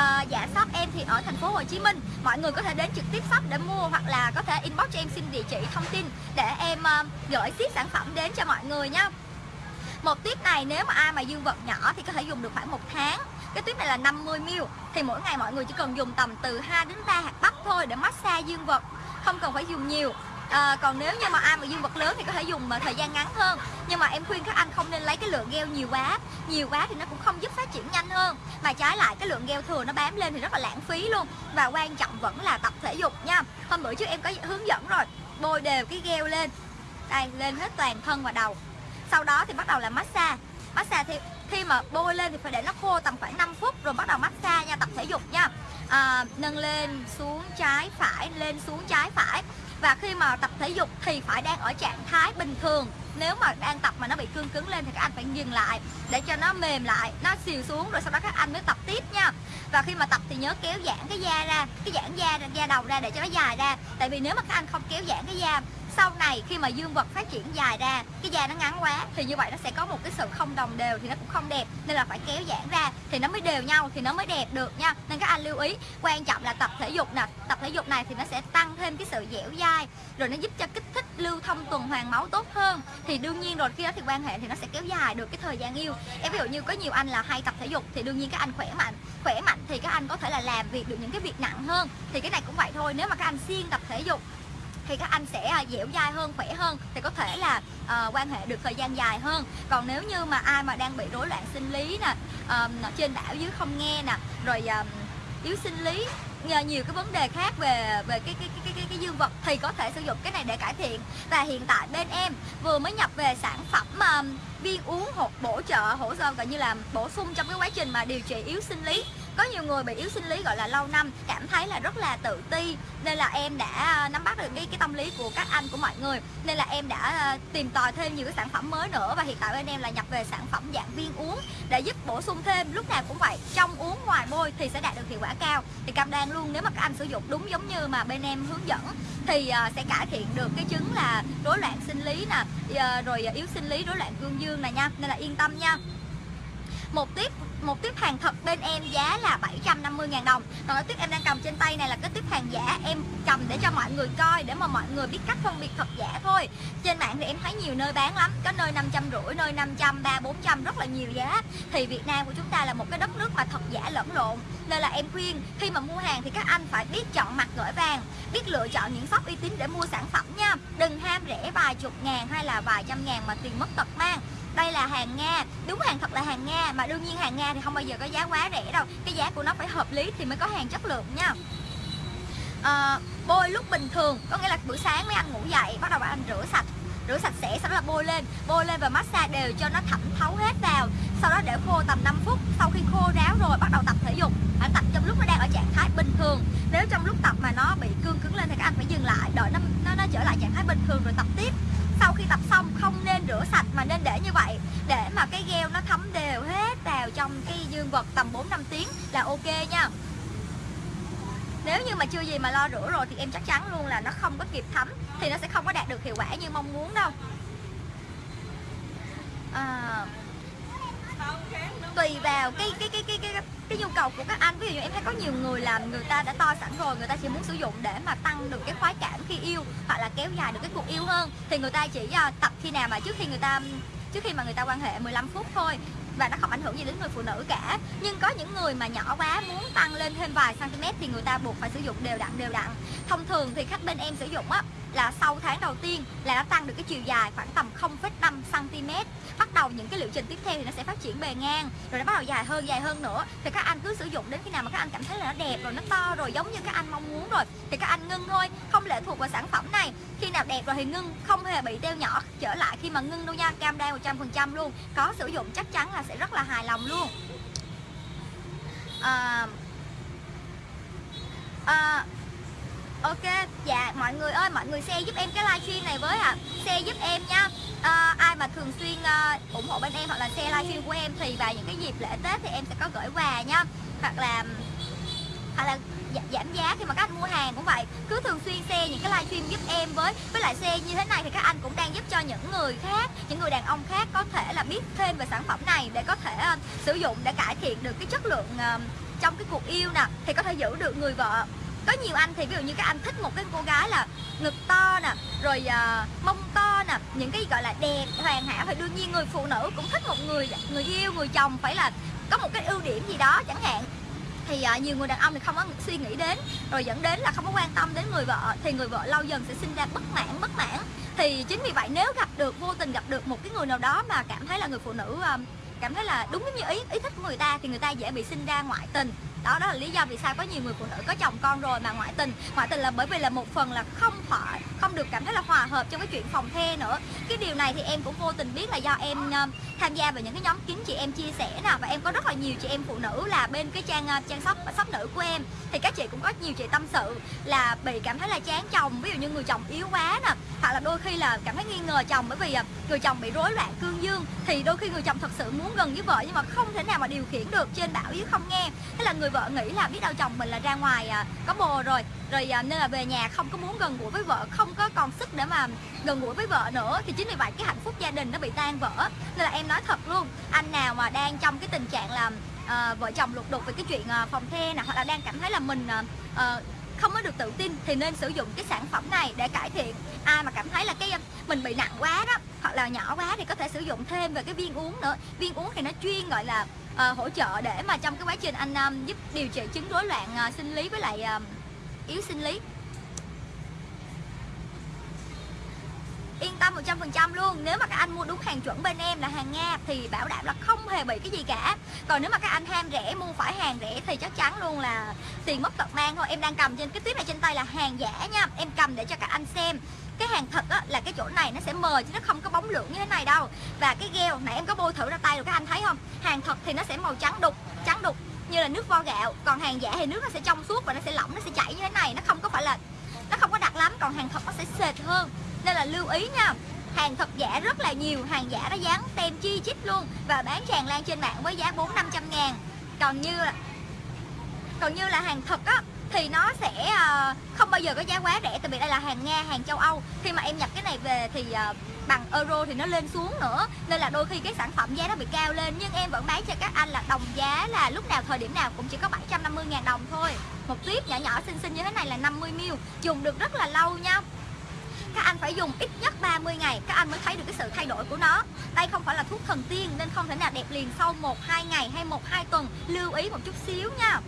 à, dạ shop em thì ở thành phố Hồ Chí Minh. Mọi người có thể đến trực tiếp shop để mua hoặc là có thể inbox cho em xin địa chỉ thông tin để em uh, gửi ship sản phẩm đến cho mọi người nhá một tiếp này nếu mà ai mà dương vật nhỏ thì có thể dùng được khoảng một tháng. Cái tuyếp này là 50ml thì mỗi ngày mọi người chỉ cần dùng tầm từ 2 đến 3 hạt bắp thôi để massage dương vật không cần phải dùng nhiều à, còn nếu như mà ai mà dương vật lớn thì có thể dùng mà thời gian ngắn hơn. Nhưng mà em khuyên các anh không nên lấy cái lượng gel nhiều quá. Nhiều quá thì nó cũng không giúp phát triển nhanh hơn. Mà trái lại cái lượng gel thừa nó bám lên thì rất là lãng phí luôn. Và quan trọng vẫn là tập thể dục nha. Hôm bữa trước em có hướng dẫn rồi. Bôi đều cái gel lên. Đây lên hết toàn thân và đầu. Sau đó thì bắt đầu là massage. Massage thì khi mà bôi lên thì phải để nó khô tầm khoảng 5 phút rồi bắt đầu massage nha tập thể dục nha. À, nâng lên xuống trái phải lên xuống trái phải và khi mà tập thể dục thì phải đang ở trạng thái bình thường. Nếu mà đang tập mà nó bị cương cứng lên thì các anh phải dừng lại để cho nó mềm lại, nó xìu xuống rồi sau đó các anh mới tập tiếp nha. Và khi mà tập thì nhớ kéo giãn cái da ra, cái giãn da da đầu ra để cho nó dài ra. Tại vì nếu mà các anh không kéo giãn cái da sau này khi mà dương vật phát triển dài ra, cái da nó ngắn quá, thì như vậy nó sẽ có một cái sự không đồng đều thì nó cũng không đẹp. Nên là phải kéo giãn ra thì nó mới đều nhau, thì nó mới đẹp được nha. Nên các anh lưu ý, quan trọng là tập thể dục nè. Tập thể dục này thì nó sẽ tăng thêm cái sự dẻo dai, rồi nó giúp cho kích thích lưu thông tuần hoàn máu tốt hơn. Thì đương nhiên rồi, khi đó thì quan hệ thì nó sẽ kéo dài được cái thời gian yêu. Em ví dụ như có nhiều anh là hay tập thể dục thì đương nhiên các anh khỏe mạnh. Khỏe mạnh thì các anh có thể là làm việc được những cái việc nặng hơn. Thì cái này cũng vậy thôi, nếu mà các anh siêng tập thể dục thì các anh sẽ à, dẻo dai hơn khỏe hơn thì có thể là uh, quan hệ được thời gian dài hơn. Còn nếu như mà ai mà đang bị rối loạn sinh lý nè uh, trên đảo dưới không nghe nè rồi uh, yếu sinh lý nhiều cái vấn đề khác về về cái cái cái cái, cái dương vật thì có thể sử dụng cái này để cải thiện. Và hiện tại bên em vừa mới nhập về sản phẩm um, viên uống hột bổ trợ hỗ trợ gọi như là bổ sung trong cái quá trình mà điều trị yếu sinh lý có nhiều người bị yếu sinh lý, gọi là, lâu năm, cảm thấy là rất là tự ti. Nên là em đã à, nắm bắt được cái cái tâm lý của các anh, của mọi người. Nên là em đã à, tìm tòi thêm nhiều cái sản phẩm mới nữa. Và hiện tại bên em là nhập về sản phẩm dạng viên uống để giúp bổ sung thêm. Lúc nào cũng vậy, trong uống ngoài bôi thì sẽ đạt được hiệu quả cao. Thì cam đoan luôn, nếu mà các anh sử dụng đúng giống như mà bên em hướng dẫn thì à, sẽ cải thiện được cái chứng là rối loạn sinh lý nè rồi yếu sinh lý, rối loạn cương dương này nha. Nên là yên tâm nha một tiếp một tiếp hàng thật bên em giá là 750.000 đồng. Còn cái tiếp em đang cầm trên tay này là cái tiếp hàng giả em cầm để cho mọi người coi, để mà mọi người biết cách phân biệt thật giả thôi. Trên mạng thì em thấy nhiều nơi bán lắm, có nơi 550 nơi 500 ba 400 rất là nhiều giá. Thì Việt Nam của chúng ta là một cái đất nước mà thật giả lẫn lộn. Nên là em khuyên, khi mà mua hàng thì các anh phải biết chọn mặt gửi vàng, biết lựa chọn những shop uy tín để mua sản phẩm nha. Đừng ham rẻ vài chục ngàn hay là vài trăm ngàn mà tiền mất tật mang đây là hàng Nga. Đúng hàng thật là hàng Nga mà đương nhiên hàng Nga thì không bao giờ có giá quá rẻ đâu. Cái giá của nó phải hợp lý thì mới có hàng chất lượng nha. À, bôi lúc bình thường có nghĩa là buổi sáng mấy anh ngủ dậy bắt đầu anh rửa sạch. Rửa sạch sẽ sau đó là bôi lên. Bôi lên và massage đều cho nó thẩm thấu hết vào. Sau đó để khô tầm 5 phút. Sau khi khô ráo rồi bắt đầu tập thể dục. Anh tập trong lúc nó đang ở trạng thái bình thường. Nếu trong lúc tập mà nó bị cương cứng lên thì các anh phải dừng lại đợi nó nó, nó trở lại trạng thái bình thường rồi tập tiếp. Sau khi tập xong không nên rửa sạch mà nên để như vậy để mà cái gel nó thấm đều hết vào trong cái dương vật tầm 4 5 tiếng là ok nha. Nếu như mà chưa gì mà lo rửa rồi thì em chắc chắn luôn là nó không có kịp thấm thì nó sẽ không có đạt được hiệu quả như mong muốn đâu. À, tùy vào cái cái cái cái cái cái nhu cầu của các anh. Ví dụ như em thấy có nhiều người làm người ta đã to sẵn rồi người ta chỉ muốn sử dụng để mà tăng được cái khoái cảm khi yêu hoặc là kéo dài được cái cuộc yêu hơn. Thì người ta chỉ à, tập khi nào mà trước khi người ta trước khi mà người ta quan hệ 15 phút thôi và nó không ảnh hưởng gì đến người phụ nữ cả. Nhưng có những người mà nhỏ quá muốn tăng lên thêm vài cm thì người ta buộc phải sử dụng đều đặn đều đặn. Thông thường thì khách bên em sử dụng á là sau tháng đầu tiên là nó tăng được cái chiều dài khoảng tầm 0,5 cm bắt đầu những cái liệu trình tiếp theo thì nó sẽ phát triển bề ngang rồi nó bắt đầu dài hơn dài hơn nữa. Thì các anh cứ sử dụng đến khi nào mà các anh cảm thấy là nó đẹp rồi nó to rồi giống như các anh mong muốn rồi thì các anh ngưng thôi không lệ thuộc vào sản phẩm này. Khi nào đẹp rồi thì ngưng không hề bị teo nhỏ trở lại khi mà ngưng đâu nha cam đoan 100% luôn. Có sử dụng chắc chắn là sẽ rất là hài lòng luôn. À, à, Ok, dạ mọi người ơi, mọi người share giúp em cái livestream này với ạ. À. Share giúp em nha. À, Ai mà thường xuyên uh, ủng hộ bên em hoặc là share livestream của em Thì vào những cái dịp lễ Tết thì em sẽ có gửi quà nha. Hoặc là hoặc là giảm giá khi mà các anh mua hàng cũng vậy. Cứ thường xuyên share những cái livestream giúp em với với lại share như thế này thì các anh cũng đang giúp cho những người khác những người đàn ông khác có thể là biết thêm về sản phẩm này để có thể uh, sử dụng để cải thiện được cái chất lượng uh, trong cái cuộc yêu nè thì có thể giữ được người vợ có nhiều anh thì ví dụ như các anh thích một cái cô gái là ngực to nè rồi uh, mông to nè những cái gọi là đẹp hoàn hảo thì đương nhiên người phụ nữ cũng thích một người người yêu người chồng phải là có một cái ưu điểm gì đó chẳng hạn. Thì uh, nhiều người đàn ông thì không có suy nghĩ đến rồi dẫn đến là không có quan tâm đến người vợ thì người vợ lâu dần sẽ sinh ra bất mãn bất mãn. Thì chính vì vậy nếu gặp được vô tình gặp được một cái người nào đó mà cảm thấy là người phụ nữ uh, cảm thấy là đúng như ý ý thích của người ta thì người ta dễ bị sinh ra ngoại tình đó đó là lý do vì sao có nhiều người phụ nữ có chồng con rồi mà ngoại tình. Ngoại tình là bởi vì là một phần là không phải không được cảm thấy là hòa hợp trong cái chuyện phòng the nữa. Cái điều này thì em cũng vô tình biết là do em ờ, tham gia vào những cái nhóm kín chị em chia sẻ nè, và em có rất là nhiều chị em phụ nữ là bên cái trang ờ, trang shop shop nữ của em. Thì các chị cũng có nhiều chị tâm sự là bị cảm thấy là chán chồng, ví dụ như người chồng yếu quá nè, hoặc là đôi khi là cảm thấy nghi ngờ chồng bởi vì ờ, người chồng bị rối loạn cương dương. Thì đôi khi người chồng thật sự muốn gần với vợ nhưng mà không thể nào mà điều khiển được trên bảo yếu không nghe. Thế là người vợ nghĩ là biết đâu chồng mình là ra ngoài có bồ rồi rồi nên là về nhà không có muốn gần gũi với vợ, không có còn sức để mà gần gũi với vợ nữa thì chính vì vậy cái hạnh phúc gia đình nó bị tan vỡ. Nên là em nói thật luôn anh nào mà đang trong cái tình trạng là uh, vợ chồng lục đục về cái chuyện uh, phòng the nè hoặc là đang cảm thấy là mình uh, không có được tự tin thì nên sử dụng cái sản phẩm này để cải thiện. Ai mà cảm thấy là cái mình bị nặng quá đó hoặc là nhỏ quá thì có thể sử dụng thêm về cái viên uống nữa. Viên uống thì nó chuyên gọi là uh, hỗ trợ để mà trong cái quá trình anh um, giúp điều trị chứng rối loạn uh, sinh lý với lại uh, yếu sinh lý. Yên tâm 100% luôn. Nếu mà các anh mua đúng hàng chuẩn bên em là hàng Nga thì bảo đảm là không hề bị cái gì cả. Còn nếu mà các anh ham rẻ mua phải hàng rẻ thì chắc chắn luôn là tiền mất tật mang thôi. Em đang cầm trên cái tiếp này trên tay là hàng giả nha. Em cầm để cho các anh xem. Cái hàng thật á, là cái chỗ này nó sẽ mờ chứ nó không có bóng lượng như thế này đâu. Và cái gel nãy em có bôi thử ra tay rồi các anh thấy không? Hàng thật thì nó sẽ màu trắng đục trắng đục như là nước vo gạo. Còn hàng giả thì nước nó sẽ trong suốt và nó sẽ lỏng nó sẽ chảy như thế này. Nó không có phải là nó không có đặc lắm còn hàng thật nó sẽ sệt hơn nên là lưu ý nha. Hàng thật giả rất là nhiều hàng giả nó dán tem chi chít luôn và bán tràn lan trên mạng với giá bốn năm trăm ngàn. Còn như là còn như là hàng thật á thì nó sẽ uh, không bao giờ có giá quá rẻ tại vì đây là hàng Nga, hàng châu Âu. Khi mà em nhập cái này về thì uh, bằng euro thì nó lên xuống nữa. Nên là đôi khi cái sản phẩm giá nó bị cao lên nhưng em vẫn bán cho các anh là đồng giá là lúc nào thời điểm nào cũng chỉ có 750 ngàn đồng thôi. Một tiếp nhỏ nhỏ xinh xinh như thế này là 50ml dùng được rất là lâu nha các anh phải dùng ít nhất 30 ngày, các anh mới thấy được cái sự thay đổi của nó. Đây không phải là thuốc thần tiên nên không thể nào đẹp liền sau 1-2 ngày hay 1-2 tuần. Lưu ý một chút xíu nha.